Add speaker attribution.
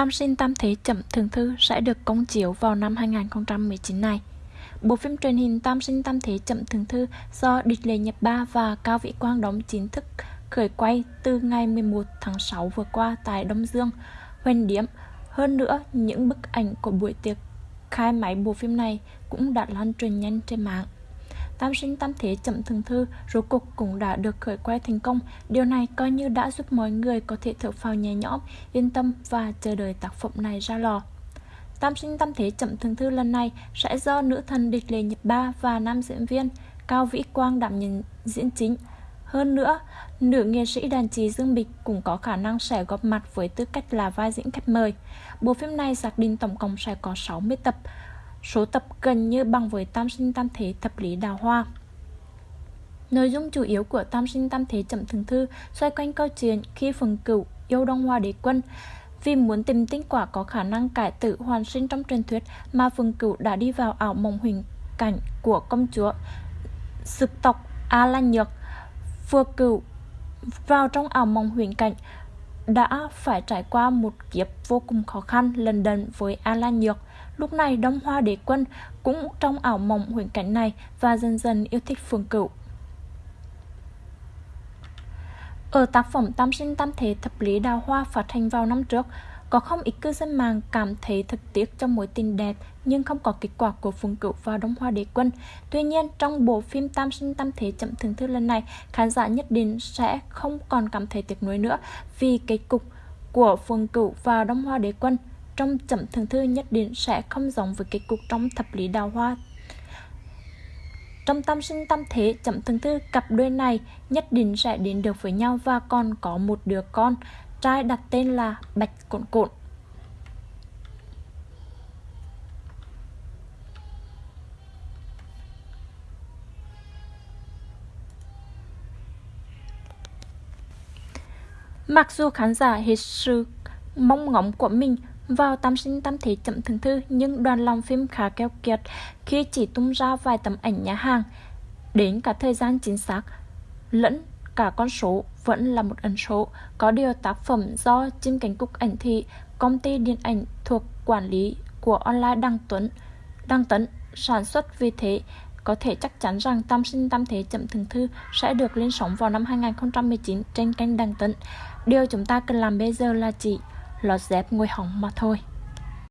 Speaker 1: Tam sinh tam thế chậm thường thư sẽ được công chiếu vào năm 2019 này. Bộ phim truyền hình Tam sinh tam thế chậm thường thư do Địch Lệ Nhật Ba và Cao Vĩ Quang đóng chính thức khởi quay từ ngày 11 tháng 6 vừa qua tại Đông Dương, Huỳnh Điếm. Hơn nữa, những bức ảnh của buổi tiệc khai máy bộ phim này cũng đã lan truyền nhanh trên mạng. Tam sinh tam thế chậm thường thư rốt cuộc cũng đã được khởi quay thành công. Điều này coi như đã giúp mọi người có thể thở phào nhẹ nhõm, yên tâm và chờ đợi tác phẩm này ra lò. Tam sinh tam thế chậm thường thư lần này sẽ do nữ thần địch lệ Nhật Ba và nam diễn viên Cao Vĩ Quang đảm nhận diễn chính. Hơn nữa, nữ nghệ sĩ đàn trì Dương Bịch cũng có khả năng sẽ góp mặt với tư cách là vai diễn khách mời. Bộ phim này xác định tổng cộng sẽ có 60 tập, số tập gần như bằng với Tam sinh tam thế thập lý đào hoa. Nội dung chủ yếu của Tam sinh tam thế chậm thường thư xoay quanh câu chuyện khi phần Cửu yêu Đông Hoa đế quân. Vì muốn tìm tinh quả có khả năng cải tử hoàn sinh trong truyền thuyết mà phần Cửu đã đi vào ảo mộng huyền cảnh của công chúa Sực tộc A Lan Nhược. Vừa Cửu vào trong ảo mộng huyền cảnh đã phải trải qua một kiếp vô cùng khó khăn lần đần với A Lan Nhược. Lúc này Đông Hoa Đế Quân cũng trong ảo mộng huyền cảnh này và dần dần yêu thích Phương Cửu. Ở tác phẩm Tam sinh tam thế thập lý đào hoa phát hành vào năm trước, có không ít cư dân mạng cảm thấy thật tiếc cho mối tình đẹp nhưng không có kết quả của Phùng Cửu và Đông Hoa Đế Quân. Tuy nhiên, trong bộ phim Tam sinh tam thế chậm thường thức lần này, khán giả nhất định sẽ không còn cảm thấy tiếc nuối nữa vì kết cục của Phùng Cửu và Đông Hoa Đế Quân trong chậm thường thư nhất định sẽ không giống với kết cục trong thập lý đào hoa trong tam sinh tam thế chậm thường thư cặp đôi này nhất định sẽ đến được với nhau và còn có một đứa con, trai đặt tên là Bạch Cộn Cộn. Mặc dù khán giả hết sự mong ngóng của mình vào tam sinh tam thế chậm thường thư nhưng đoàn làm phim khá keo kiệt khi chỉ tung ra vài tấm ảnh nhà hàng đến cả thời gian chính xác lẫn cả con số vẫn là một ẩn số. Có điều tác phẩm do chim cánh cục ảnh thị, công ty điện ảnh thuộc quản lý của online Đăng Tuấn, Đăng Tấn sản xuất vì thế có thể chắc chắn rằng Tam sinh tam thế chậm thường thư sẽ được lên sóng vào năm 2019 trên kênh Đăng Tấn. Điều chúng ta cần làm bây giờ là chỉ lọt dép ngồi hỏng mà thôi.